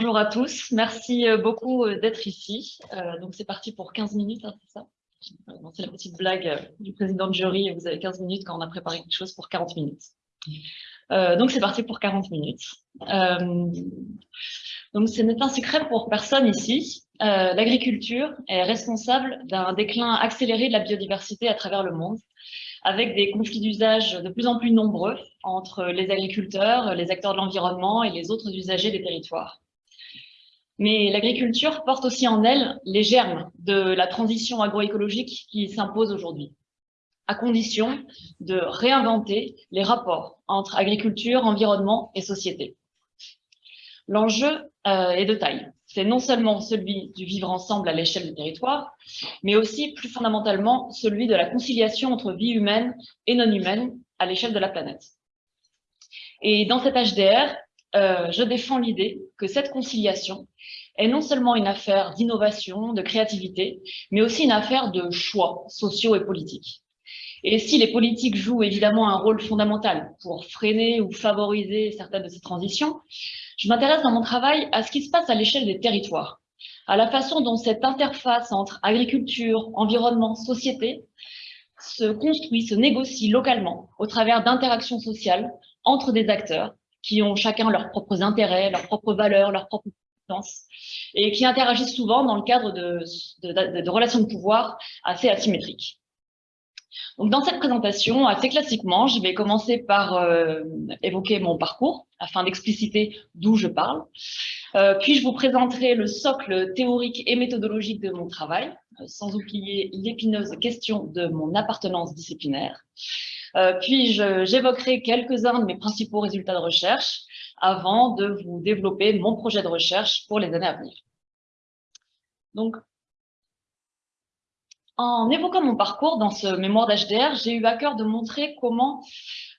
Bonjour à tous, merci euh, beaucoup euh, d'être ici. Euh, donc c'est parti pour 15 minutes, hein, c'est ça? C'est la petite blague du président de jury, vous avez 15 minutes quand on a préparé quelque chose pour 40 minutes. donc c'est parti pour 40 minutes. donc ce n'est un secret pour personne ici. L'agriculture est responsable d'un déclin accéléré de la biodiversité à travers le monde avec des conflits d'usage de plus en plus nombreux entre les agriculteurs, les acteurs de l'environnement et les autres usagers des territoires. Mais l'agriculture porte aussi en elle les germes de la transition agroécologique qui s'impose aujourd'hui, à condition de réinventer les rapports entre agriculture, environnement et société. L'enjeu euh, est de taille. C'est non seulement celui du vivre ensemble à l'échelle du territoire, mais aussi plus fondamentalement celui de la conciliation entre vie humaine et non humaine à l'échelle de la planète. Et dans cet HDR, euh, je défends l'idée que cette conciliation est non seulement une affaire d'innovation, de créativité, mais aussi une affaire de choix sociaux et politiques. Et si les politiques jouent évidemment un rôle fondamental pour freiner ou favoriser certaines de ces transitions, je m'intéresse dans mon travail à ce qui se passe à l'échelle des territoires, à la façon dont cette interface entre agriculture, environnement, société se construit, se négocie localement au travers d'interactions sociales entre des acteurs qui ont chacun leurs propres intérêts, leurs propres valeurs, leurs propres compétences, et qui interagissent souvent dans le cadre de, relations de pouvoir assez asymétriques. Donc, dans cette présentation, assez classiquement, je vais commencer par euh, évoquer mon parcours afin d'expliciter d'où je parle. Euh, puis, je vous présenterai le socle théorique et méthodologique de mon travail, sans oublier l'épineuse question de mon appartenance disciplinaire. puis, j'évoquerai quelques-uns de mes principaux résultats de recherche avant de vous développer mon projet de recherche pour les années à venir. Donc, en évoquant mon parcours dans ce mémoire d'HDR, j'ai eu à cœur de montrer comment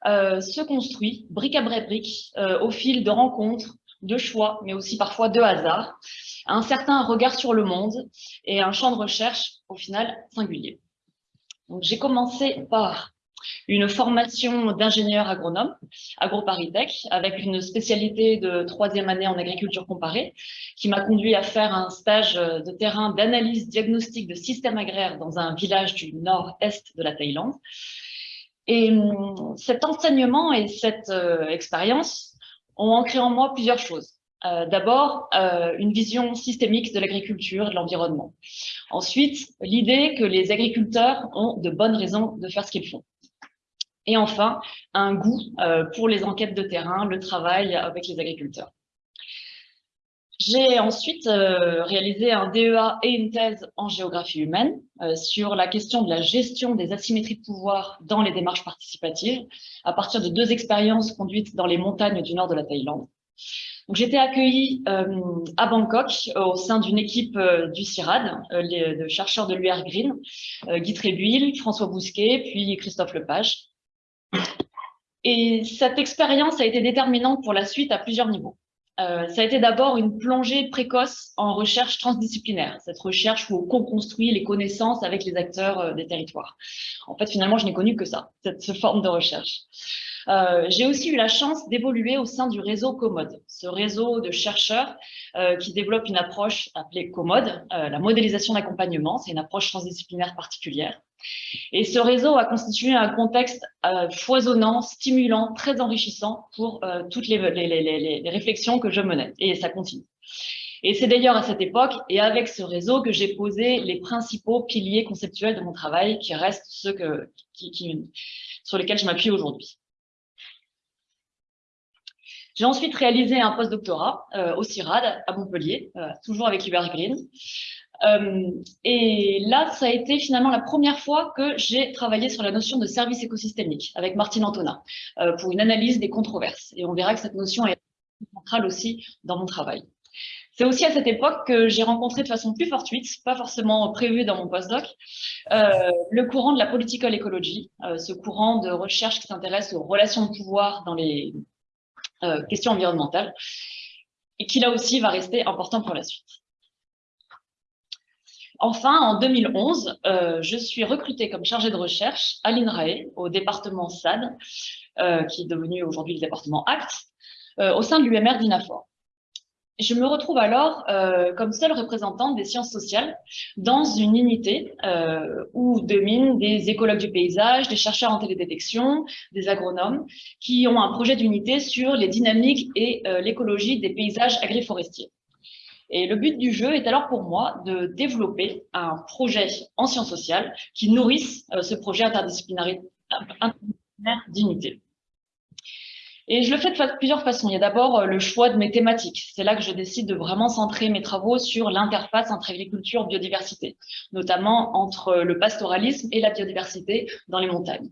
euh, se construit, brique à brique, euh, au fil de rencontres, de choix, mais aussi parfois de hasard, un certain regard sur le monde et un champ de recherche, au final, singulier. J'ai commencé par une formation d'ingénieur agronome, AgroParisTech, avec une spécialité de troisième année en agriculture comparée, qui m'a conduit à faire un stage de terrain d'analyse diagnostique de systèmes agraires dans un village du nord-est de la Thaïlande. Et hum, cet enseignement et cette euh, expérience ont ancré en moi plusieurs choses. Euh, D'abord, euh, une vision systémique de l'agriculture et de l'environnement. Ensuite, l'idée que les agriculteurs ont de bonnes raisons de faire ce qu'ils font. Et enfin, un goût euh, pour les enquêtes de terrain, le travail avec les agriculteurs. J'ai ensuite euh, réalisé un DEA et une thèse en géographie humaine euh, sur la question de la gestion des asymétries de pouvoir dans les démarches participatives, à partir de deux expériences conduites dans les montagnes du nord de la Thaïlande. Été accueillie à Bangkok au sein d'une équipe du CIRAD, de chercheurs de l'UR Green, Guy Trébuil, François Bousquet, puis Christophe Lepage. Et cette expérience a été déterminante pour la suite à plusieurs niveaux. Euh, ça a été d'abord une plongée précoce en recherche transdisciplinaire, cette recherche où on co-construit les connaissances avec les acteurs euh, des territoires. En fait, finalement, je n'ai connu que ça, cette, forme de recherche. Euh, j'ai aussi eu la chance d'évoluer au sein du réseau Commode, ce réseau de chercheurs qui développe une approche appelée Commode, la modélisation d'accompagnement, c'est une approche transdisciplinaire particulière. Et ce réseau a constitué un contexte euh, foisonnant, stimulant, très enrichissant pour euh, toutes les, réflexions que je menais. Et ça continue. Et c'est d'ailleurs à cette époque et avec ce réseau que j'ai posé les principaux piliers conceptuels de mon travail qui restent ceux sur lesquels je m'appuie aujourd'hui. J'ai ensuite réalisé un postdoctorat euh, au CIRAD à Montpellier, toujours avec Hubert Green. Euh, et là, ça a été finalement la première fois que j'ai travaillé sur la notion de service écosystémique avec Martine Antona euh, pour une analyse des controverses. Et on verra que cette notion est centrale aussi dans mon travail. C'est aussi à cette époque que j'ai rencontré de façon plus fortuite, pas forcément prévue dans mon postdoc, euh, le courant de la political ecology, euh, ce courant de recherche qui s'intéresse aux relations de pouvoir dans les questions environnementales, et qui là aussi va rester important pour la suite. Enfin, en 2011, euh, je suis recrutée comme chargée de recherche à l'INRAE, au département SAD, euh, qui est devenu aujourd'hui le département ACT, euh, au sein de l'UMR d'INAFOR. je me retrouve alors comme seule représentante des sciences sociales dans une unité où dominent des écologues du paysage, des chercheurs en télédétection, des agronomes, qui ont un projet d'unité sur les dynamiques et l'écologie des paysages agriforestiers. Et le but du jeu est alors pour moi de développer un projet en sciences sociales qui nourrisse ce projet interdisciplinaire d'unité. Et je le fais de plusieurs façons. Il y a d'abord euh, le choix de mes thématiques. C'est là que je décide de vraiment centrer mes travaux sur l'interface entre agriculture et biodiversité, notamment entre le pastoralisme et la biodiversité dans les montagnes.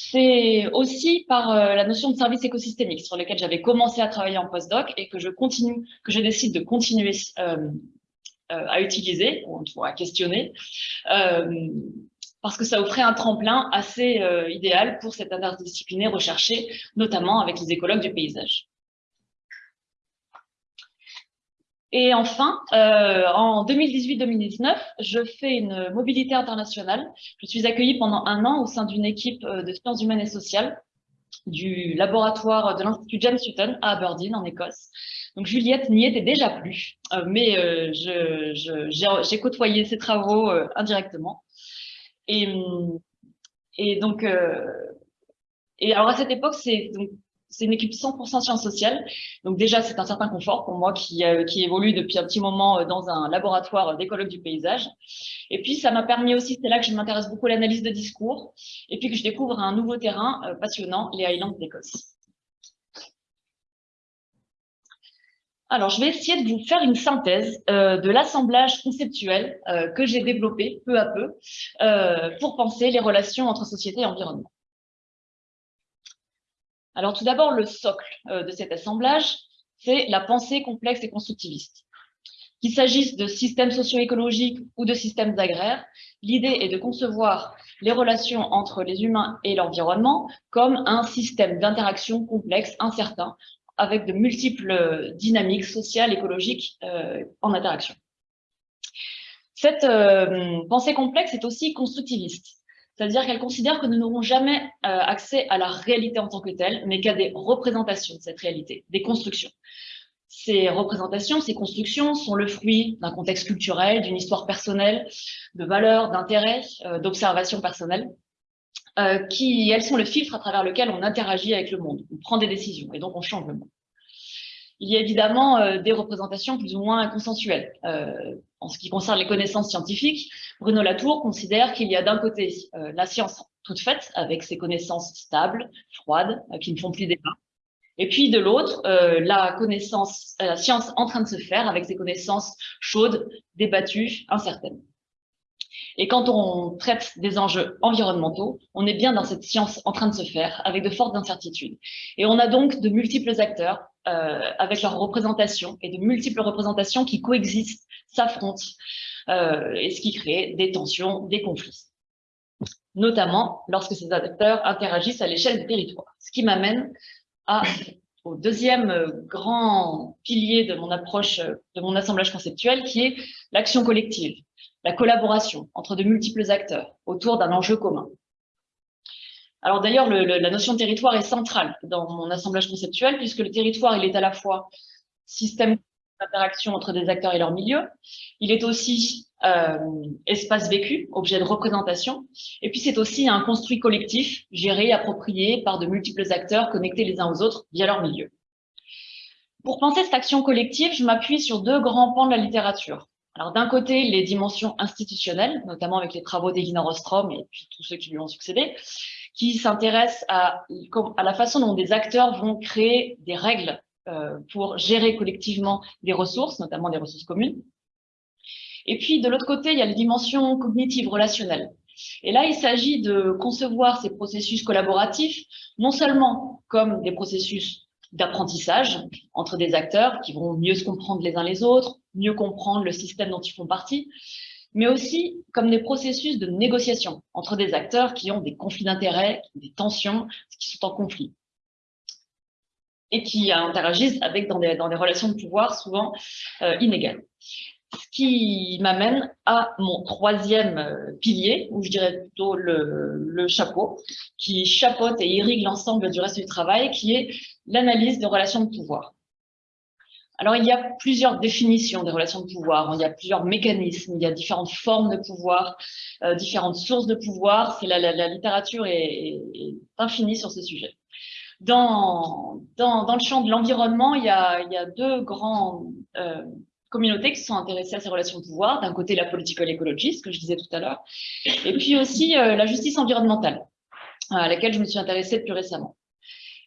C'est aussi par euh, la notion de service écosystémique sur lequel j'avais commencé à travailler en postdoc et que je décide de continuer euh, à utiliser, ou à questionner, parce que ça offrait un tremplin assez euh, idéal pour cette interdisciplinaire recherchée, notamment avec les écologues du paysage. Et enfin, euh, en 2018-2019, je fais une mobilité internationale. Je suis accueillie pendant un an au sein d'une équipe euh, de sciences humaines et sociales du laboratoire de l'Institut James Sutton à Aberdeen, en Écosse. Donc Juliette n'y était déjà plus, mais j'ai côtoyé ses travaux indirectement. Et, et donc, euh, et alors à cette époque, c'est c'est une équipe 100% sciences sociales. Donc déjà, c'est un certain confort pour moi qui, euh, évolue depuis un petit moment euh, dans un laboratoire d'écologue du paysage. Et puis, ça m'a permis aussi, c'est là que je m'intéresse beaucoup à l'analyse de discours, et puis que je découvre un nouveau terrain passionnant, les Highlands d'Écosse. Alors, je vais essayer de vous faire une synthèse euh, de l'assemblage conceptuel euh, que j'ai développé peu à peu euh, pour penser les relations entre société et environnement. Alors, tout d'abord, le socle de cet assemblage, c'est la pensée complexe et constructiviste. Qu'il s'agisse de systèmes socio-écologiques ou de systèmes agraires, l'idée est de concevoir les relations entre les humains et l'environnement comme un système d'interaction complexe, incertain, avec de multiples euh, dynamiques sociales, écologiques euh, en interaction. Cette euh, pensée complexe est aussi constructiviste, c'est-à-dire qu'elle considère que nous n'aurons jamais accès à la réalité en tant que telle, mais qu'à des représentations de cette réalité, des constructions. Ces représentations, ces constructions sont le fruit d'un contexte culturel, d'une histoire personnelle, de valeurs, d'intérêts, d'observations personnelles. Euh, qui, elles sont le filtre à travers lequel on interagit avec le monde, on prend des décisions et donc on change le monde. Il y a évidemment euh, des représentations plus ou moins consensuelles. Euh, en ce qui concerne les connaissances scientifiques, Bruno Latour considère qu'il y a d'un côté la science toute faite, avec ses connaissances stables, froides, qui ne font plus débat, et puis de l'autre, la connaissance, la science en train de se faire, avec ses connaissances chaudes, débattues, incertaines. Et quand on traite des enjeux environnementaux, on est bien dans cette science en train de se faire, avec de fortes incertitudes. Et on a donc de multiples acteurs euh, avec leurs représentations et de multiples représentations qui coexistent, s'affrontent, euh, et ce qui crée des tensions, des conflits. Notamment lorsque ces acteurs interagissent à l'échelle du territoire. Ce qui m'amène au deuxième grand pilier de mon approche, de mon assemblage conceptuel, qui est l'action collective la collaboration entre de multiples acteurs autour d'un enjeu commun. Alors d'ailleurs, la notion de territoire est centrale dans mon assemblage conceptuel, puisque le territoire, il est à la fois système d'interaction entre des acteurs et leur milieu, il est aussi euh, espace vécu, objet de représentation, et puis c'est aussi un construit collectif, géré, approprié par de multiples acteurs connectés les uns aux autres via leur milieu. Pour penser cette action collective, je m'appuie sur deux grands pans de la littérature. Alors d'un côté, les dimensions institutionnelles, notamment avec les travaux d'Elina Rostrom et puis tous ceux qui lui ont succédé, qui s'intéressent à, la façon dont des acteurs vont créer des règles pour gérer collectivement des ressources, notamment des ressources communes. Et puis de l'autre côté, il y a les dimensions cognitives, relationnelles. Et là, il s'agit de concevoir ces processus collaboratifs, non seulement comme des processus d'apprentissage entre des acteurs qui vont mieux se comprendre les uns les autres, mieux comprendre le système dont ils font partie, mais aussi comme des processus de négociation entre des acteurs qui ont des conflits d'intérêts, des tensions, qui sont en conflit et qui interagissent avec dans des, dans des relations de pouvoir souvent euh, inégales. Ce qui m'amène à mon troisième euh, pilier, ou je dirais plutôt le, le chapeau, qui chapeaute et irrigue l'ensemble du reste du travail, qui est l'analyse des relations de pouvoir. Alors, il y a plusieurs définitions des relations de pouvoir, il y a plusieurs mécanismes, il y a différentes formes de pouvoir, euh, différentes sources de pouvoir. La, la, la, littérature est, est, infinie sur ce sujet. Dans, le champ de l'environnement, il, y a deux grands euh, communautés qui sont intéressées à ces relations de pouvoir. D'un côté, la political ce que je disais tout à l'heure, et puis aussi euh, la justice environnementale, à laquelle je me suis intéressée plus récemment.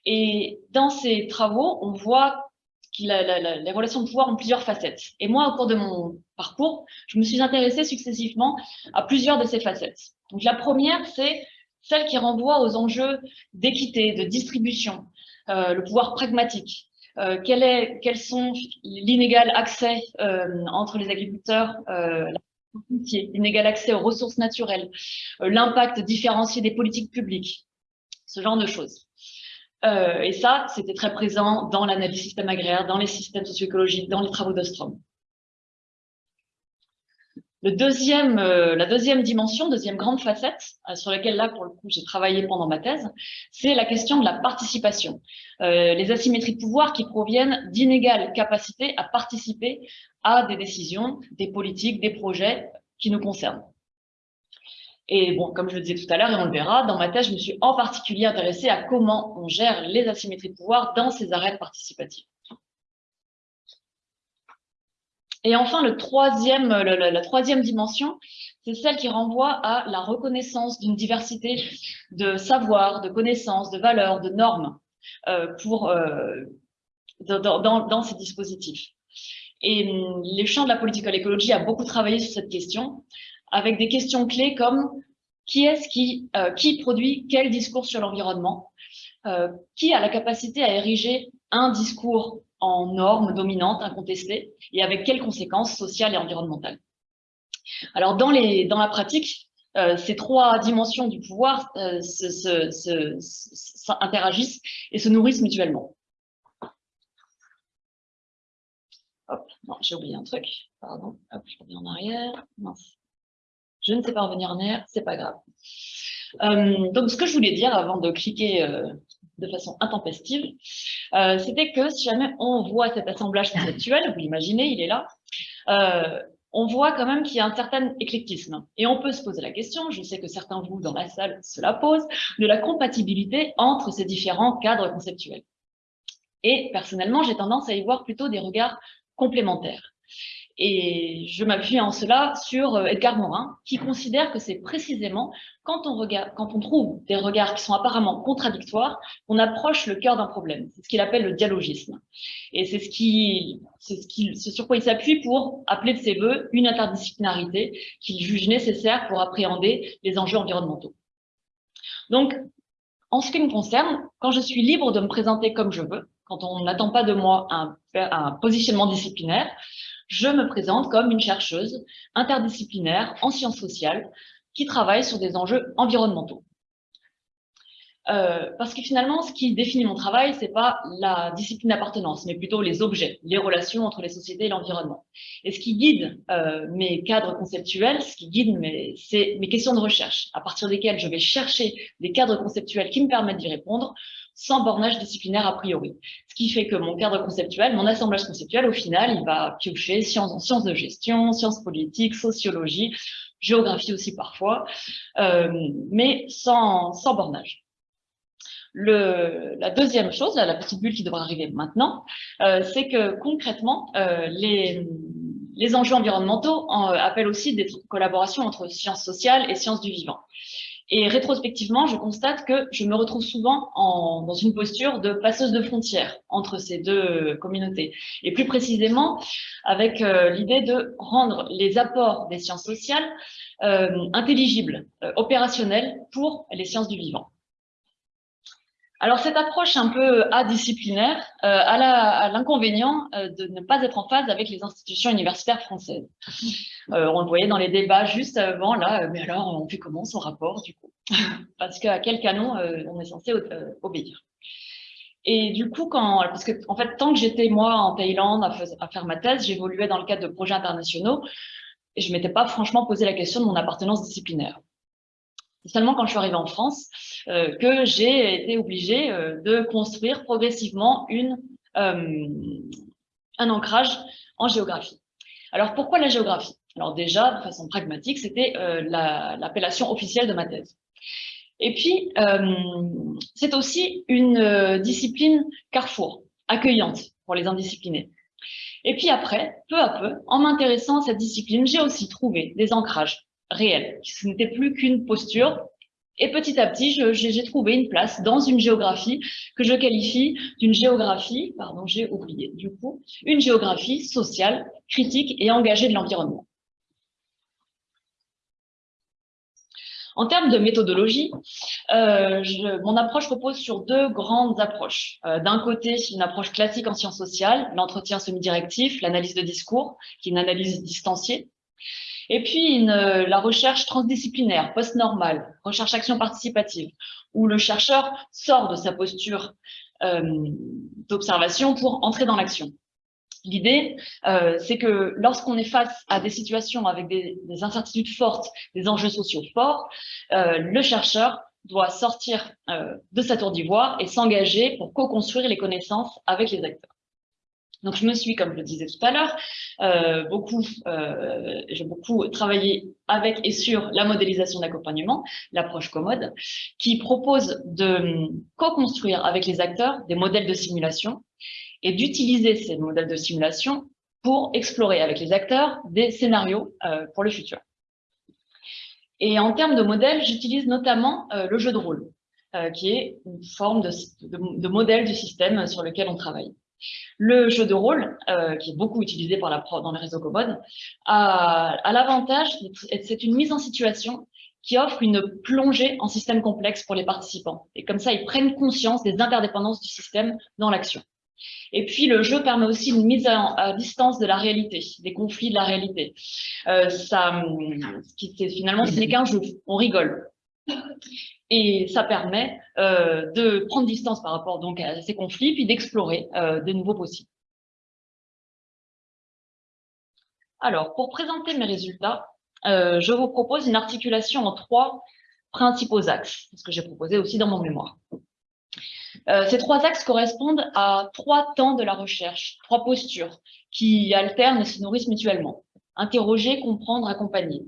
Et dans ces travaux, on voit que les relations de pouvoir ont plusieurs facettes. Et moi, au cours de mon parcours, je me suis intéressée successivement à plusieurs de ces facettes. Donc la première, c'est celle qui renvoie aux enjeux d'équité, de distribution, euh, le pouvoir pragmatique. Euh, quel est, quels sont l'inégal accès euh, entre les agriculteurs, l'inégal accès aux ressources naturelles, l'impact différencié des politiques publiques, ce genre de choses. Et ça, c'était très présent dans l'analyse système agraire, dans les systèmes socio-écologiques, dans les travaux d'Ostrom. Le deuxième, euh, la deuxième dimension, deuxième grande facette, euh, sur laquelle là, pour le coup, j'ai travaillé pendant ma thèse, c'est la question de la participation. Euh, les asymétries de pouvoir qui proviennent d'inégales capacités à participer à des décisions, des politiques, des projets qui nous concernent. Et bon, comme je le disais tout à l'heure, et on le verra, dans ma thèse, je me suis en particulier intéressée à comment on gère les asymétries de pouvoir dans ces arènes participatives. Et enfin, la troisième dimension, c'est celle qui renvoie à la reconnaissance d'une diversité de savoirs, de connaissances, de valeurs, de normes euh, pour, euh, dans, ces dispositifs. Et hum, les champs de la political écologie a beaucoup travaillé sur cette question, avec des questions clés comme qui est-ce qui, euh, produit quel discours sur l'environnement, qui a la capacité à ériger un discours en normes dominantes, incontestées, et avec quelles conséquences sociales et environnementales. Alors, dans, la pratique, euh, ces trois dimensions du pouvoir euh, se, se, se, interagissent et se nourrissent mutuellement. Hop, non, j'ai oublié un truc, pardon, je reviens en arrière, mince. Je ne sais pas revenir en arrière, c'est pas grave. Euh, donc, ce que je voulais dire avant de cliquer euh, de façon intempestive, euh, c'était que si jamais on voit cet assemblage conceptuel, vous l'imaginez, il est là, on voit quand même qu'il y a un certain éclectisme. Et on peut se poser la question, je sais que certains vous dans la salle se la posent, de la compatibilité entre ces différents cadres conceptuels. Et personnellement, j'ai tendance à y voir plutôt des regards complémentaires. Et je m'appuie en cela sur euh, Edgar Morin, qui considère que c'est précisément quand on, trouve des regards qui sont apparemment contradictoires, qu'on approche le cœur d'un problème. C'est ce qu'il appelle le dialogisme. Et c'est ce, sur quoi il s'appuie pour appeler de ses voeux une interdisciplinarité qu'il juge nécessaire pour appréhender les enjeux environnementaux. Donc, en ce qui me concerne, quand je suis libre de me présenter comme je veux, quand on n'attend pas de moi un positionnement disciplinaire, je me présente comme une chercheuse interdisciplinaire en sciences sociales qui travaille sur des enjeux environnementaux. Euh, parce que finalement, ce qui définit mon travail, c'est pas la discipline d'appartenance, mais plutôt les objets, les relations entre les sociétés et l'environnement. Et ce qui guide euh, mes cadres conceptuels, ce qui guide mes, c'est mes questions de recherche, à partir desquelles je vais chercher des cadres conceptuels qui me permettent d'y répondre, sans bornage disciplinaire a priori. Ce qui fait que mon cadre conceptuel, mon assemblage conceptuel, au final, il va piocher sciences, sciences de gestion, sciences politiques, sociologie, géographie aussi parfois, euh, mais sans, sans bornage. La deuxième chose, la petite bulle qui devrait arriver maintenant, euh, c'est que concrètement, euh, les, enjeux environnementaux en, euh, appellent aussi des collaborations entre sciences sociales et sciences du vivant. Et rétrospectivement, je constate que je me retrouve souvent en, dans une posture de passeuse de frontières entre ces deux communautés. Et plus précisément, avec l'idée de rendre les apports des sciences sociales intelligibles, opérationnels pour les sciences du vivant. Alors cette approche un peu adisciplinaire euh, a l'inconvénient euh, de ne pas être en phase avec les institutions universitaires françaises. Euh, on le voyait dans les débats juste avant, là, mais alors on fait comment son rapport du coup? Parce qu'à quel canon euh, on est censé euh, obéir? Et du coup, quand, parce que en fait, tant que j'étais moi en Thaïlande à, à faire ma thèse, j'évoluais dans le cadre de projets internationaux et je m'étais pas franchement posé la question de mon appartenance disciplinaire. C'est seulement quand je suis arrivée en France euh, que j'ai été obligée euh, de construire progressivement euh, un ancrage en géographie. Alors, pourquoi la géographie? Alors déjà, de façon pragmatique, c'était l'appellation officielle de ma thèse. Et puis, c'est aussi une discipline carrefour, accueillante pour les indisciplinés. Et puis après, peu à peu, en m'intéressant à cette discipline, j'ai aussi trouvé des ancrages réels. Ce n'était plus qu'une posture et petit à petit, j'ai trouvé une place dans une géographie que je qualifie d'une géographie, pardon, j'ai oublié du coup, une géographie sociale, critique et engagée de l'environnement. En termes de méthodologie, euh, mon approche repose sur deux grandes approches. Euh, d'un côté, une approche classique en sciences sociales, l'entretien semi-directif, l'analyse de discours, qui est une analyse distanciée, et puis, euh, la recherche transdisciplinaire, post-normale, recherche-action participative, où le chercheur sort de sa posture euh, d'observation pour entrer dans l'action. L'idée, euh, c'est que lorsqu'on est face à des situations avec des, des, incertitudes fortes, des enjeux sociaux forts, euh, le chercheur doit sortir de sa tour d'ivoire et s'engager pour co-construire les connaissances avec les acteurs. Donc, je me suis, comme je le disais tout à l'heure, euh, beaucoup, euh, j'ai beaucoup travaillé avec et sur la modélisation d'accompagnement, l'approche commode, qui propose de co-construire avec les acteurs des modèles de simulation et d'utiliser ces modèles de simulation pour explorer avec les acteurs des scénarios euh, pour le futur. Et en termes de modèles, j'utilise notamment euh, le jeu de rôle, euh, qui est une forme de, de, de modèle du système sur lequel on travaille. Le jeu de rôle, euh, qui est beaucoup utilisé par la dans les réseaux commodes, a, l'avantage, c'est une mise en situation qui offre une plongée en système complexe pour les participants. Et comme ça, ils prennent conscience des interdépendances du système dans l'action. Et puis, le jeu permet aussi une mise à, distance de la réalité, des conflits de la réalité. Euh, ça, finalement, ce n'est qu'un jeu, on rigole. Et ça permet euh, de prendre distance par rapport donc à ces conflits, puis d'explorer euh, de nouveaux possibles. Alors, pour présenter mes résultats, euh, je vous propose une articulation en trois principaux axes, ce que j'ai proposé aussi dans mon mémoire. Ces trois axes correspondent à trois temps de la recherche, trois postures qui alternent et se nourrissent mutuellement. Interroger, comprendre, accompagner.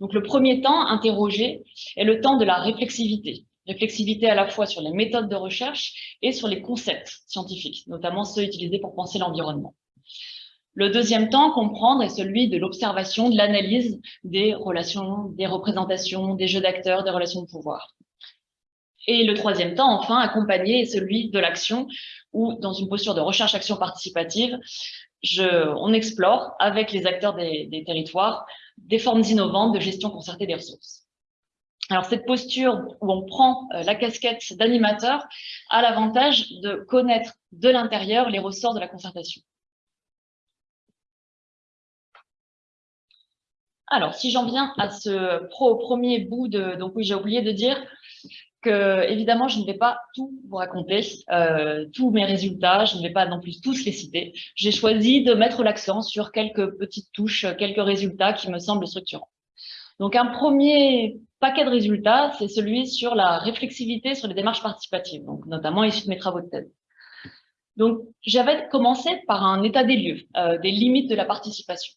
Donc le premier temps, interroger, est le temps de la réflexivité. Réflexivité à la fois sur les méthodes de recherche et sur les concepts scientifiques, notamment ceux utilisés pour penser l'environnement. Le deuxième temps, comprendre, est celui de l'observation, de l'analyse des relations, des représentations, des jeux d'acteurs, des relations de pouvoir. Et le troisième temps, enfin, accompagner, est celui de l'action, où dans une posture de recherche-action participative, on explore avec les acteurs des, des territoires des formes innovantes de gestion concertée des ressources. Alors, cette posture où on prend euh, la casquette d'animateur a l'avantage de connaître de l'intérieur les ressorts de la concertation. Alors, si j'en viens à ce premier bout de... Donc oui, j'ai oublié de dire que, évidemment, je ne vais pas tout vous raconter, euh, tous mes résultats, je ne vais pas non plus tous les citer. J'ai choisi de mettre l'accent sur quelques petites touches, quelques résultats qui me semblent structurants. Donc, un premier paquet de résultats, c'est celui sur la réflexivité sur les démarches participatives, donc notamment issu de mes travaux de thèse. Donc, j'avais commencé par un état des lieux, euh, des limites de la participation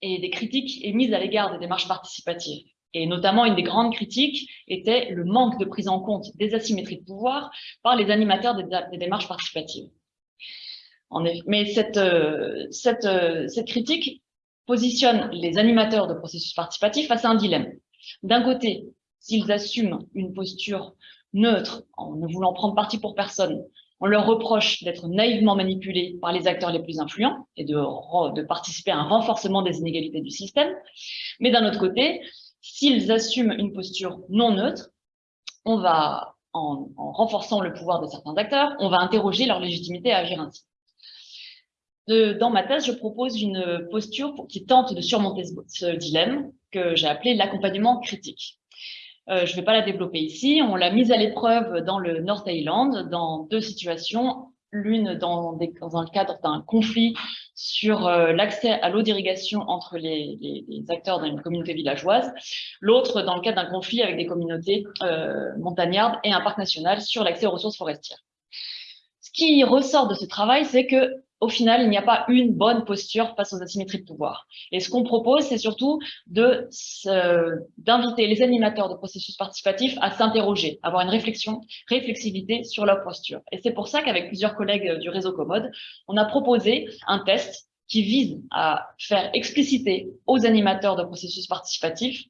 et des critiques émises à l'égard des démarches participatives. Et notamment, une des grandes critiques était le manque de prise en compte des asymétries de pouvoir par les animateurs des, démarches participatives. En effet, mais cette, euh, euh, cette critique positionne les animateurs de processus participatifs face à un dilemme. D'un côté, s'ils assument une posture neutre, en ne voulant prendre parti pour personne, on leur reproche d'être naïvement manipulés par les acteurs les plus influents et de participer à un renforcement des inégalités du système. Mais d'un autre côté, s'ils assument une posture non neutre, on va, en, renforçant le pouvoir de certains acteurs, on va interroger leur légitimité à agir ainsi. dans ma thèse, je propose une posture qui tente de surmonter ce, dilemme que j'ai appelé l'accompagnement critique. Euh, je ne vais pas la développer ici. On l'a mise à l'épreuve dans le North Island, dans deux situations l'une dans, dans, le cadre d'un conflit sur euh, l'accès à l'eau d'irrigation entre les, les, les, acteurs d'une communauté villageoise, l'autre dans le cadre d'un conflit avec des communautés euh, montagnardes et un parc national sur l'accès aux ressources forestières. Ce qui ressort de ce travail, c'est que au final, il n'y a pas une bonne posture face aux asymétries de pouvoir. Et ce qu'on propose, c'est surtout d'inviter les animateurs de processus participatifs à s'interroger, avoir une réflexion, réflexivité sur leur posture. Et c'est pour ça qu'avec plusieurs collègues du réseau Commode, on a proposé un test qui vise à faire expliciter aux animateurs de processus participatifs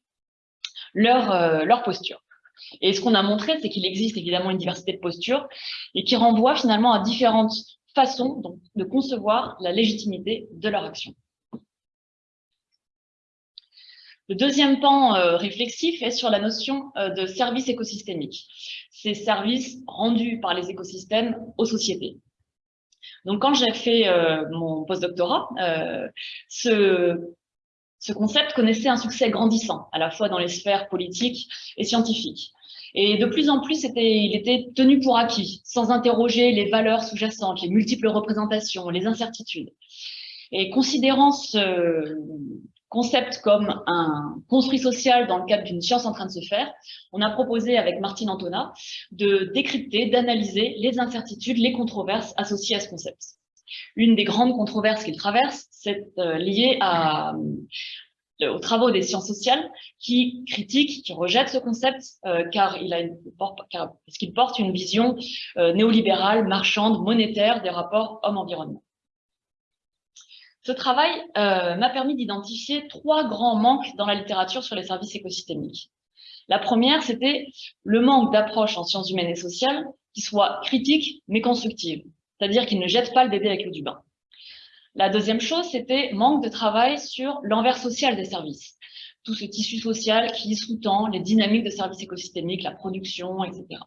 leur, euh, leur posture. Et ce qu'on a montré, c'est qu'il existe évidemment une diversité de postures et qui renvoie finalement à différentes façon de concevoir la légitimité de leur action. Le deuxième pan euh, réflexif est sur la notion euh, de service écosystémique, ces services rendus par les écosystèmes aux sociétés. Donc, quand j'ai fait euh, mon postdoctorat, ce concept connaissait un succès grandissant, à la fois dans les sphères politiques et scientifiques. Et de plus en plus, il était tenu pour acquis, sans interroger les valeurs sous-jacentes, les multiples représentations, les incertitudes. Et considérant ce concept comme un construit social dans le cadre d'une science en train de se faire, on a proposé avec Martine Antona de décrypter, d'analyser les incertitudes, les controverses associées à ce concept. Une des grandes controverses qu'il traverse, c'est euh, liée à, aux travaux des sciences sociales qui critiquent, qui rejettent ce concept euh, car il a parce qu'il porte une vision euh, néolibérale, marchande, monétaire des rapports homme-environnement. Ce travail m'a permis d'identifier trois grands manques dans la littérature sur les services écosystémiques. La première, c'était le manque d'approche en sciences humaines et sociales qui soit critique mais constructive, c'est-à-dire qui ne jette pas le bébé avec l'eau du bain. La deuxième chose, c'était manque de travail sur l'envers social des services. Tout ce tissu social qui sous-tend les dynamiques de services écosystémiques, la production, etc.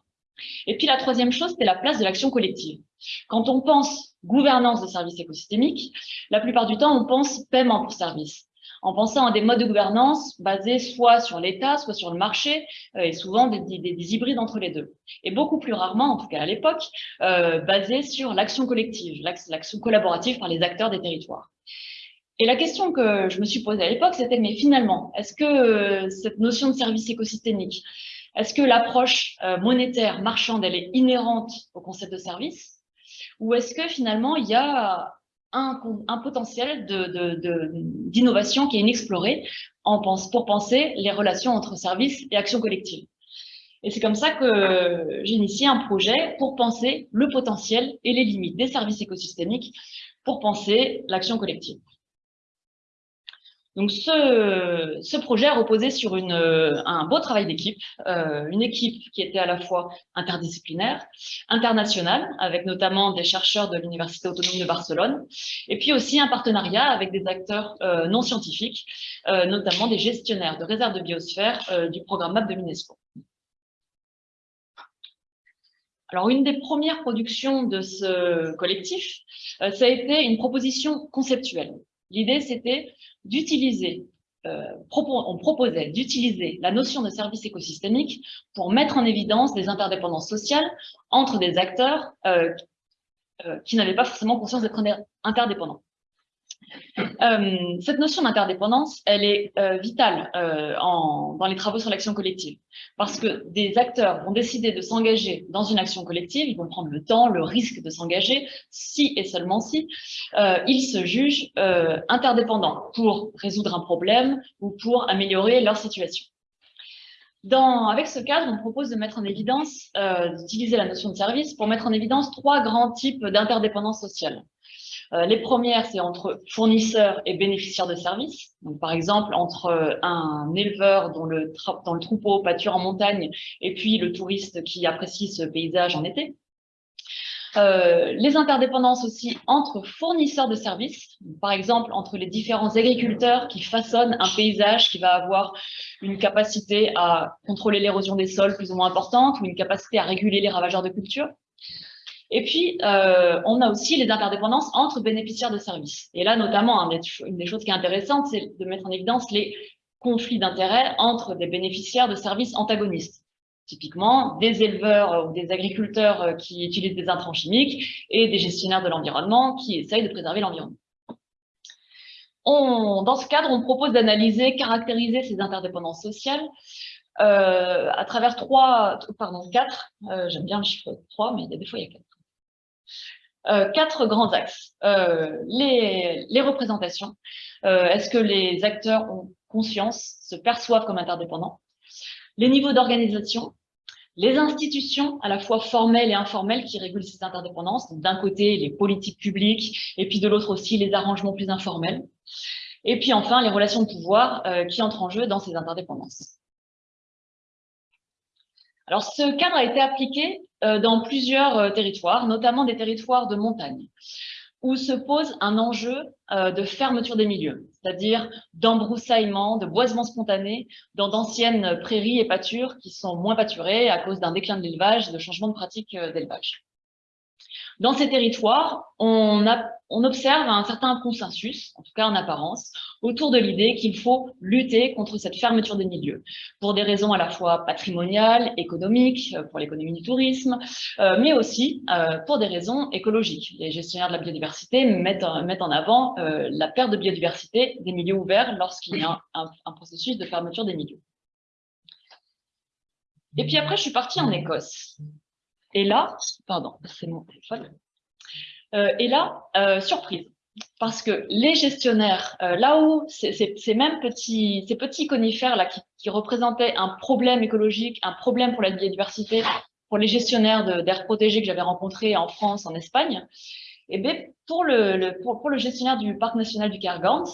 Et puis la troisième chose, c'était la place de l'action collective. Quand on pense gouvernance de services écosystémiques, la plupart du temps, on pense paiement pour service en pensant à des modes de gouvernance basés soit sur l'État, soit sur le marché, euh, et souvent des, hybrides entre les deux. Et beaucoup plus rarement, en tout cas à l'époque, euh, basés sur l'action collective, l'action collaborative par les acteurs des territoires. Et la question que je me suis posée à l'époque, c'était, mais finalement, est-ce que euh, cette notion de service écosystémique, est-ce que l'approche monétaire, marchande, elle est inhérente au concept de service? Ou est-ce que finalement, il y a un, potentiel d'innovation qui est inexploré pour penser les relations entre services et actions collectives. Et c'est comme ça que j'ai initié un projet pour penser le potentiel et les limites des services écosystémiques pour penser l'action collective. Donc ce, ce, projet a reposé sur une, un beau travail d'équipe, euh, une équipe qui était à la fois interdisciplinaire, internationale, avec notamment des chercheurs de l'Université autonome de Barcelone, et puis aussi un partenariat avec des acteurs euh, non scientifiques, euh, notamment des gestionnaires de réserves de biosphère euh, du programme MAP de l'UNESCO. Alors, une des premières productions de ce collectif, euh, ça a été une proposition conceptuelle. L'idée, c'était d'utiliser, euh, on proposait d'utiliser la notion de service écosystémique pour mettre en évidence des interdépendances sociales entre des acteurs euh, euh, qui n'avaient pas forcément conscience d'être interdépendants. Euh, cette notion d'interdépendance, elle est euh, vitale euh, dans les travaux sur l'action collective, parce que des acteurs vont décider de s'engager dans une action collective, ils vont prendre le temps, le risque de s'engager, si et seulement si ils se jugent interdépendants pour résoudre un problème ou pour améliorer leur situation. Avec ce cadre, on propose de mettre en évidence, d'utiliser la notion de service pour mettre en évidence trois grands types d'interdépendance sociale. Euh, les premières, c'est entre fournisseurs et bénéficiaires de services. Donc, par exemple, entre euh, un éleveur dont le, dans le troupeau pâture en montagne et puis le touriste qui apprécie ce paysage en été. Euh, les interdépendances aussi entre fournisseurs de services, par exemple entre les différents agriculteurs qui façonnent un paysage qui va avoir une capacité à contrôler l'érosion des sols plus ou moins importante ou une capacité à réguler les ravageurs de culture. Et puis, euh, on a aussi les interdépendances entre bénéficiaires de services. Et là, notamment, une des choses qui est intéressante, c'est de mettre en évidence les conflits d'intérêts entre des bénéficiaires de services antagonistes. Typiquement, des éleveurs ou des agriculteurs euh, qui utilisent des intrants chimiques et des gestionnaires de l'environnement qui essayent de préserver l'environnement. Dans ce cadre, on propose d'analyser, caractériser ces interdépendances sociales euh, à travers trois, pardon, quatre, j'aime bien le chiffre trois, mais il y a des fois il y a quatre quatre grands axes. Les, les, représentations. Est-ce que les acteurs ont conscience, se perçoivent comme interdépendants? Les niveaux d'organisation, les institutions à la fois formelles et informelles qui régulent ces interdépendances. D'un côté, les politiques publiques, et puis de l'autre aussi, les arrangements plus informels. Et puis enfin, les relations de pouvoir euh, qui entrent en jeu dans ces interdépendances. Alors, ce cadre a été appliqué euh, dans plusieurs euh, territoires, notamment des territoires de montagne où se pose un enjeu euh, de fermeture des milieux, c'est-à-dire d'embroussaillement, de boisement spontané dans d'anciennes prairies et pâtures qui sont moins pâturées à cause d'un déclin de l'élevage de changements de pratiques d'élevage. Dans ces territoires, on, observe un certain consensus, en tout cas en apparence, autour de l'idée qu'il faut lutter contre cette fermeture des milieux, pour des raisons à la fois patrimoniales, économiques, euh, pour l'économie du tourisme, euh, mais aussi euh, pour des raisons écologiques. Les gestionnaires de la biodiversité mettent, en avant la perte de biodiversité des milieux ouverts lorsqu'il y a un processus de fermeture des milieux. Et puis après, je suis partie en Écosse. Et là, pardon, c'est mon téléphone. Euh, et là, euh, surprise, parce que les gestionnaires, euh, là où ces, mêmes petits, ces petits conifères là qui, représentaient un problème écologique, un problème pour la biodiversité, pour les gestionnaires d'air protégé que j'avais rencontrés en France, en Espagne, et eh bien pour le, pour, le gestionnaire du parc national du Cairngorms,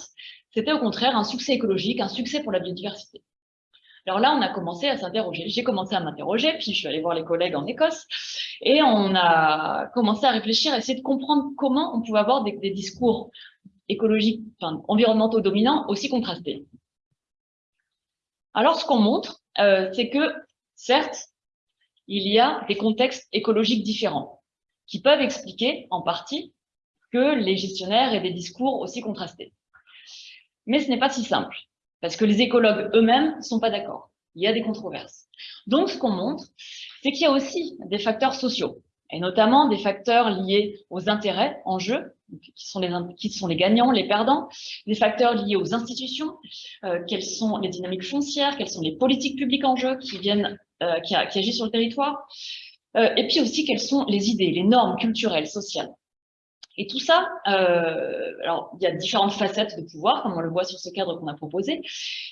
c'était au contraire un succès écologique, un succès pour la biodiversité. Alors là, on a commencé à s'interroger. J'ai commencé à m'interroger, puis je suis allée voir les collègues en Écosse, et on a commencé à réfléchir, à essayer de comprendre comment on pouvait avoir des, discours écologiques, enfin, environnementaux dominants aussi contrastés. Alors, ce qu'on montre, euh, c'est que, certes, il y a des contextes écologiques différents qui peuvent expliquer, en partie, que les gestionnaires aient des discours aussi contrastés. Mais ce n'est pas si simple parce que les écologues eux-mêmes ne sont pas d'accord. Il y a des controverses. Donc, ce qu'on montre, c'est qu'il y a aussi des facteurs sociaux, et notamment des facteurs liés aux intérêts en jeu, qui sont les, gagnants, les perdants, des facteurs liés aux institutions, euh, quelles sont les dynamiques foncières, quelles sont les politiques publiques en jeu euh, qui, agissent sur le territoire, euh, et puis aussi quelles sont les idées, les normes culturelles, sociales. Et tout ça, euh, alors il y a différentes facettes de pouvoir, comme on le voit sur ce cadre qu'on a proposé,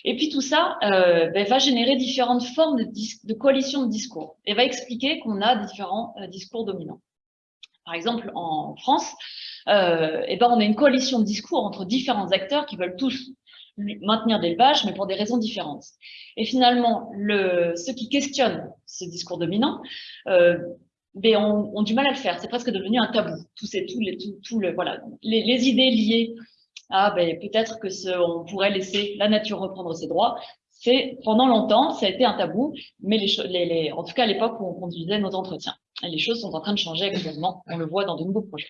et puis tout ça euh, ben, va générer différentes formes de, coalition de discours, et va expliquer qu'on a différents euh, discours dominants. Par exemple, en France, et ben, on a une coalition de discours entre différents acteurs qui veulent tous maintenir l'élevage, mais pour des raisons différentes. Et finalement, le, ceux qui questionnent ce discours dominant ont, du mal à le faire. C'est presque devenu un tabou. Les, tout, le, voilà, les, idées liées à ben, peut-être que on pourrait laisser la nature reprendre ses droits. C'est pendant longtemps, ça a été un tabou, mais les, en tout cas à l'époque où on conduisait nos entretiens. Et les choses sont en train de changer actuellement. On le voit dans de nouveaux projets.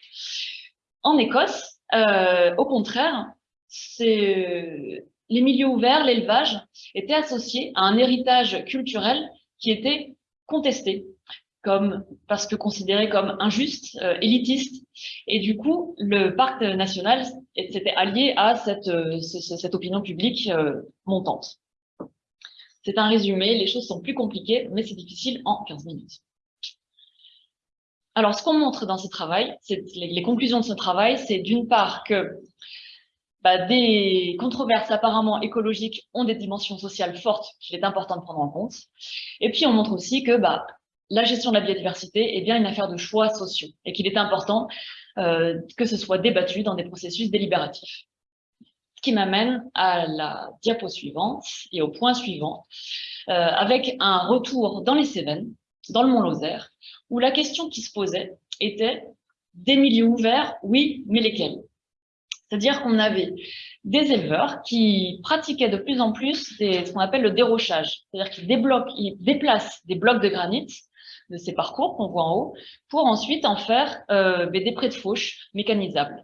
En Écosse, euh, au contraire, c'est les milieux ouverts, l'élevage, étaient associés à un héritage culturel qui était contesté parce que considéré comme injuste, euh, élitiste. Et du coup, le parc national s'était allié à cette, euh, opinion publique euh, montante. C'est un résumé, les choses sont plus compliquées, mais c'est difficile en 15 minutes. Alors, ce qu'on montre dans ce travail, les, les conclusions de ce travail, c'est d'une part que bah, des controverses apparemment écologiques ont des dimensions sociales fortes qu'il est important de prendre en compte. Et puis, on montre aussi que bah, la gestion de la biodiversité est bien une affaire de choix sociaux et qu'il est important euh, que ce soit débattu dans des processus délibératifs. Ce qui m'amène à la diapo suivante et au point suivant, euh, avec un retour dans les Cévennes, dans le Mont-Lozère, où la question qui se posait était des milieux ouverts, oui, mais lesquels? C'est-à-dire qu'on avait des éleveurs qui pratiquaient de plus en plus ce qu'on appelle le dérochage, c'est-à-dire qu'ils ils déplacent des blocs de granit de ces parcours qu'on voit en haut, pour ensuite en faire euh, des prés de fauche mécanisables.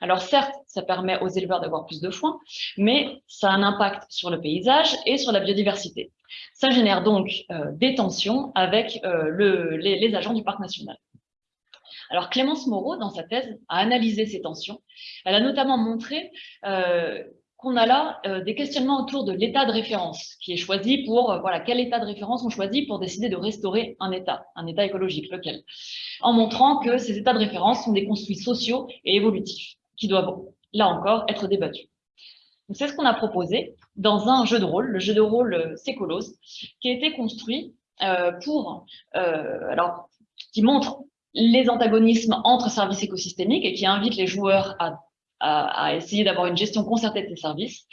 Alors certes, ça permet aux éleveurs d'avoir plus de foin, mais ça a un impact sur le paysage et sur la biodiversité. Ça génère donc euh, des tensions avec euh, le, les, les, agents du parc national. Alors Clémence Moreau, dans sa thèse, a analysé ces tensions. Elle a notamment montré qu'on a là euh, des questionnements autour de l'état de référence qui est choisi pour, euh, voilà, quel état de référence on choisit pour décider de restaurer un état, un état écologique, lequel, en montrant que ces états de référence sont des construits sociaux et évolutifs qui doivent, là encore, être débattus. C'est ce qu'on a proposé dans un jeu de rôle, le jeu de rôle Sécolos, qui a été construit euh, pour, alors, qui montre les antagonismes entre services écosystémiques et qui invite les joueurs à à, essayer d'avoir une gestion concertée de ces services.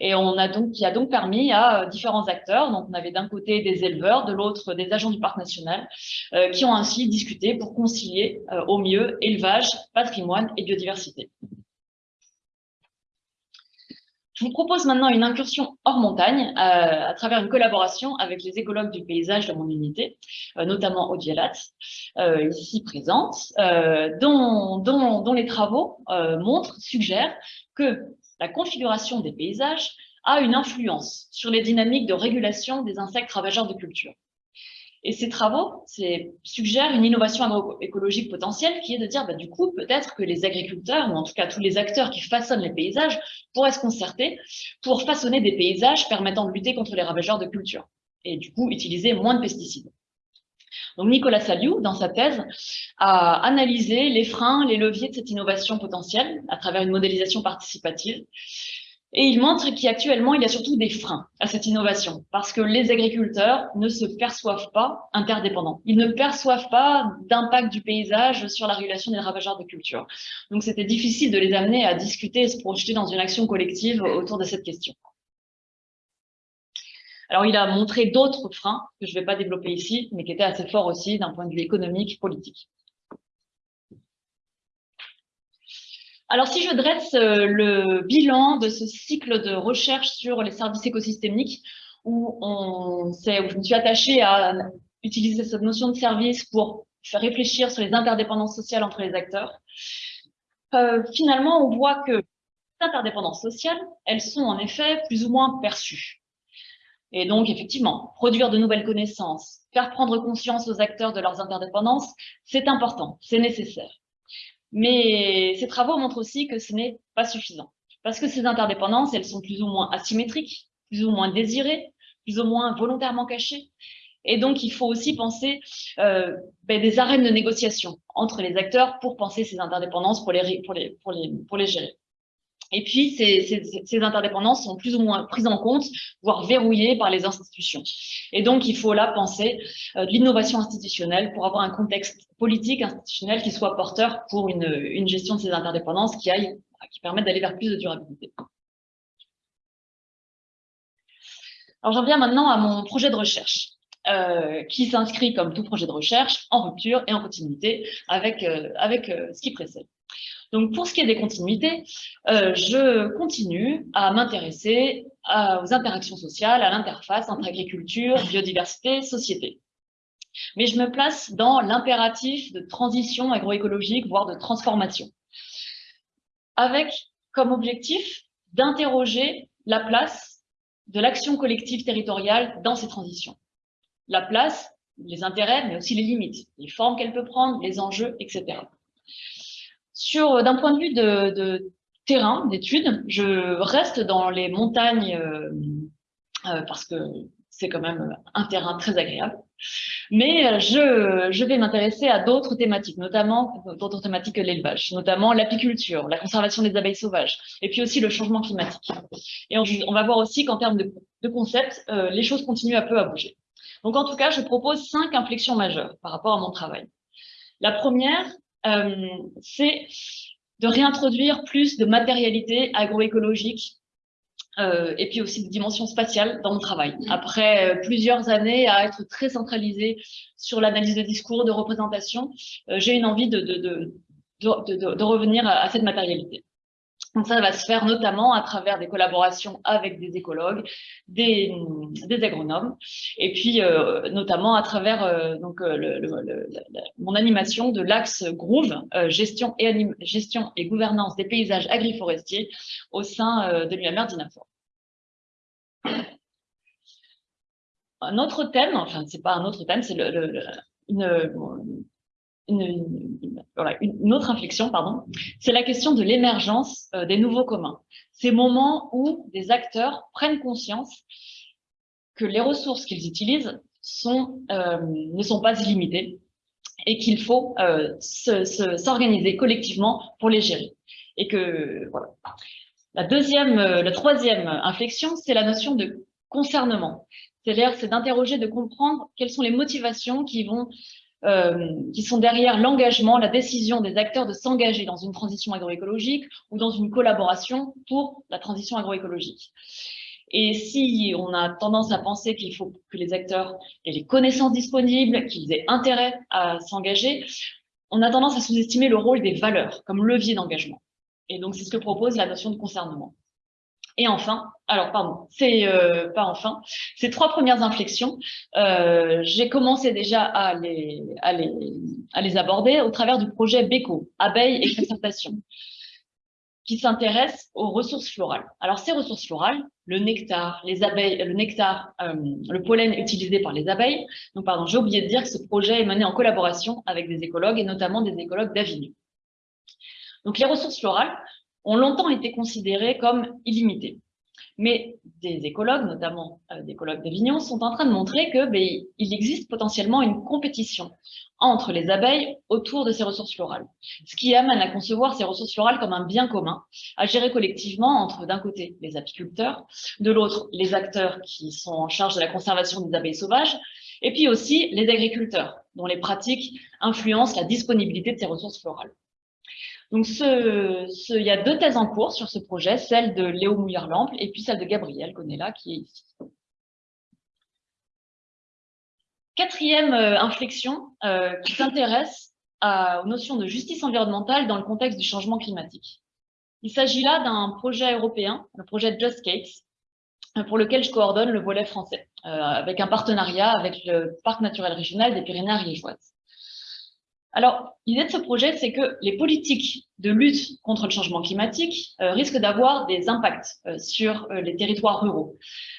Et on a donc, qui a donc permis à euh, différents acteurs, donc on avait d'un côté des éleveurs, de l'autre des agents du parc national, euh, qui ont ainsi discuté pour concilier euh, au mieux élevage, patrimoine et biodiversité. Je vous propose maintenant une incursion hors montagne euh, à travers une collaboration avec les écologues du paysage de mon unité, euh, notamment Odielat, euh, ici présente, dont, dont, dont, les travaux montrent, suggèrent que la configuration des paysages a une influence sur les dynamiques de régulation des insectes ravageurs de culture. Et ces travaux suggèrent une innovation agroécologique potentielle qui est de dire, bah, du coup, peut-être que les agriculteurs, ou en tout cas tous les acteurs qui façonnent les paysages, pourraient se concerter pour façonner des paysages permettant de lutter contre les ravageurs de culture et du coup utiliser moins de pesticides. Donc Nicolas Saliou, dans sa thèse, a analysé les freins, les leviers de cette innovation potentielle à travers une modélisation participative et il montre qu'actuellement, il y a surtout des freins à cette innovation, parce que les agriculteurs ne se perçoivent pas interdépendants. Ils ne perçoivent pas d'impact du paysage sur la régulation des ravageurs de culture. Donc, c'était difficile de les amener à discuter et se projeter dans une action collective autour de cette question. Alors, il a montré d'autres freins que je ne vais pas développer ici, mais qui étaient assez forts aussi d'un point de vue économique, politique. Alors, si je dresse euh, le bilan de ce cycle de recherche sur les services écosystémiques, où, je me suis attachée à utiliser cette notion de service pour faire réfléchir sur les interdépendances sociales entre les acteurs, euh, finalement, on voit que les interdépendances sociales, elles sont en effet plus ou moins perçues. Et donc, effectivement, produire de nouvelles connaissances, faire prendre conscience aux acteurs de leurs interdépendances, c'est important, c'est nécessaire. Mais ces travaux montrent aussi que ce n'est pas suffisant. Parce que ces interdépendances, elles sont plus ou moins asymétriques, plus ou moins désirées, plus ou moins volontairement cachées. Et donc, il faut aussi penser euh, ben, des arènes de négociation entre les acteurs pour penser ces interdépendances, pour les, pour les, pour les, pour les gérer. Et puis, ces, ces, ces, interdépendances sont plus ou moins prises en compte, voire verrouillées par les institutions. Et donc, il faut là penser euh, de l'innovation institutionnelle pour avoir un contexte politique, institutionnel qui soit porteur pour une, gestion de ces interdépendances qui, aille, qui permette d'aller vers plus de durabilité. Alors, j'en viens maintenant à mon projet de recherche. Euh, qui s'inscrit comme tout projet de recherche en rupture et en continuité avec, euh, avec ce qui précède. Donc, pour ce qui est des continuités, euh, je continue à m'intéresser aux interactions sociales, à l'interface entre agriculture, biodiversité, société. Mais je me place dans l'impératif de transition agroécologique, voire de transformation, avec comme objectif d'interroger la place de l'action collective territoriale dans ces transitions. La place, les intérêts, mais aussi les limites, les formes qu'elle peut prendre, les enjeux, etc. Sur euh, d'un point de vue de, terrain, d'études, je reste dans les montagnes euh, euh, parce que c'est quand même un terrain très agréable. Mais je, vais m'intéresser à d'autres thématiques, notamment d'autres thématiques que l'élevage, notamment l'apiculture, la conservation des abeilles sauvages, et puis aussi le changement climatique. Et on, va voir aussi qu'en termes de, concepts, les choses continuent un peu à bouger. Donc en tout cas, je propose cinq inflexions majeures par rapport à mon travail. La première, c'est de réintroduire plus de matérialité agroécologique euh, et puis aussi de dimension spatiale dans mon travail. Après euh, plusieurs années à être très centralisé sur l'analyse de discours, de représentation, j'ai une envie de, de, de, revenir à cette matérialité. Donc ça va se faire notamment à travers des collaborations avec des écologues, des, agronomes, et puis euh, notamment à travers euh, donc, euh, mon animation de l'axe Groove, gestion, et gestion et gouvernance des paysages agriforestiers au sein de l'UMR d'Inafor. Un autre thème, enfin c'est pas un autre thème, c'est une, une, autre inflexion, pardon, c'est la question de l'émergence euh, des nouveaux communs. Ces moments où des acteurs prennent conscience que les ressources qu'ils utilisent euh, ne sont pas illimitées et qu'il faut euh, s'organiser collectivement pour les gérer. Et que. La deuxième, la troisième inflexion, c'est la notion de concernement. C'est-à-dire, c'est d'interroger, de comprendre quelles sont les motivations qui vont euh, qui sont derrière l'engagement, la décision des acteurs de s'engager dans une transition agroécologique ou dans une collaboration pour la transition agroécologique. Et si on a tendance à penser qu'il faut que les acteurs aient les connaissances disponibles, qu'ils aient intérêt à s'engager, on a tendance à sous-estimer le rôle des valeurs comme levier d'engagement. Et donc, c'est ce que propose la notion de concernement. Et enfin, alors pardon, c'est euh, pas enfin, ces trois premières inflexions, euh, j'ai commencé déjà à les, à, les, à les aborder au travers du projet BECO, abeilles et concertation, qui s'intéresse aux ressources florales. Alors ces ressources florales, le nectar, les abeilles, le nectar, euh, le pollen utilisé par les abeilles. Donc pardon, j'ai oublié de dire que ce projet est mené en collaboration avec des écologues et notamment des écologues d'Avignon. Donc les ressources florales, ont longtemps été considérés comme illimités. Mais des écologues, notamment euh, des écologues d'Avignon, sont en train de montrer que ben, existe potentiellement une compétition entre les abeilles autour de ces ressources florales. Ce qui amène à concevoir ces ressources florales comme un bien commun, à gérer collectivement entre, d'un côté, les apiculteurs, de l'autre, les acteurs qui sont en charge de la conservation des abeilles sauvages, et puis aussi les agriculteurs, dont les pratiques influencent la disponibilité de ces ressources florales. Donc, ce, il y a deux thèses en cours sur ce projet, celle de Léo Mouillard-Lample et puis celle de Gabriel là, qui est ici. Quatrième euh, inflexion euh, qui s'intéresse aux notions de justice environnementale dans le contexte du changement climatique. Il s'agit là d'un projet européen, le projet Just Gates, euh, pour lequel je coordonne le volet français, avec un partenariat avec le Parc naturel régional des Pyrénées-Ariégeoises. Alors, l'idée de ce projet, c'est que les politiques de lutte contre le changement climatique euh, risquent d'avoir des impacts euh, sur euh, les territoires ruraux,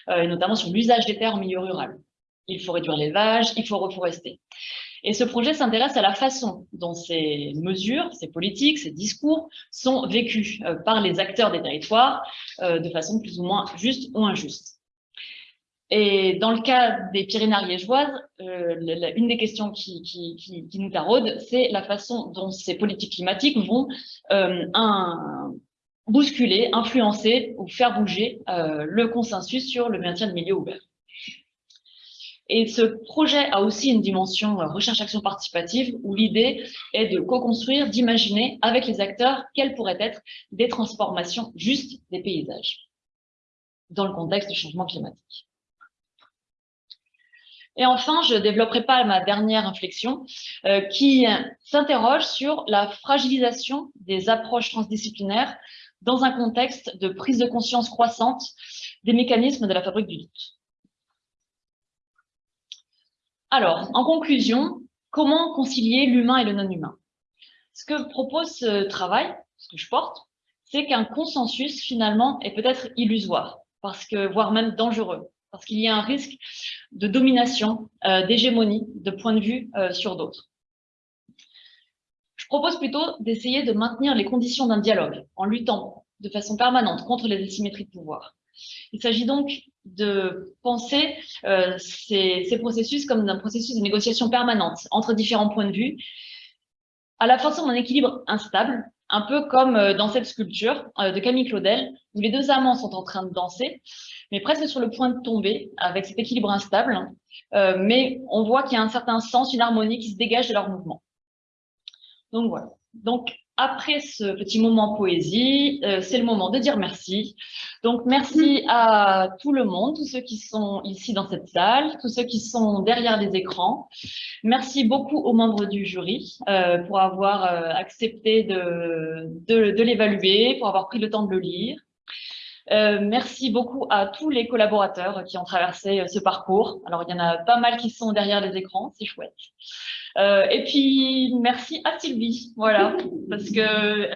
et notamment sur l'usage des terres en milieu rural. Il faut réduire l'élevage, il faut reforester. Et ce projet s'intéresse à la façon dont ces mesures, ces politiques, ces discours sont vécus par les acteurs des territoires de façon plus ou moins juste ou injuste. Et dans le cas des Pyrénées ariégeoises, euh, une des questions qui, nous taraude, c'est la façon dont ces politiques climatiques vont euh, bousculer, influencer ou faire bouger euh, le consensus sur le maintien de milieux ouverts. Et ce projet a aussi une dimension euh, recherche-action participative où l'idée est de co-construire, d'imaginer avec les acteurs quelles pourraient être des transformations justes des paysages dans le contexte du changement climatique. Et enfin, je ne développerai pas ma dernière inflexion euh, qui s'interroge sur la fragilisation des approches transdisciplinaires dans un contexte de prise de conscience croissante des mécanismes de la fabrique du doute. Alors, en conclusion, comment concilier l'humain et le non-humain? Ce que propose ce travail, ce que je porte, c'est qu'un consensus, finalement, est peut-être illusoire, parce que, voire même dangereux parce qu'il y a un risque de domination, euh, d'hégémonie, de point de vue euh, sur d'autres. Je propose plutôt d'essayer de maintenir les conditions d'un dialogue en luttant de façon permanente contre les asymétries de pouvoir. Il s'agit donc de penser euh, ces, ces, processus comme d'un processus de négociation permanente entre différents points de vue, à la façon d'un équilibre instable, un peu comme euh, dans cette sculpture euh, de Camille Claudel, où les deux amants sont en train de danser, mais presque sur le point de tomber, avec cet équilibre instable, euh, mais on voit qu'il y a un certain sens, une harmonie qui se dégage de leur mouvement. Donc voilà. Après ce petit moment poésie, euh, c'est le moment de dire merci. Donc, merci à tout le monde, tous ceux qui sont ici dans cette salle, tous ceux qui sont derrière les écrans. Merci beaucoup aux membres du jury euh, pour avoir euh, accepté de, de, de l'évaluer, pour avoir pris le temps de le lire. Euh, merci beaucoup à tous les collaborateurs qui ont traversé euh, ce parcours. Alors, il y en a pas mal qui sont derrière les écrans, c'est chouette. Euh, et puis, merci à Sylvie, voilà, parce que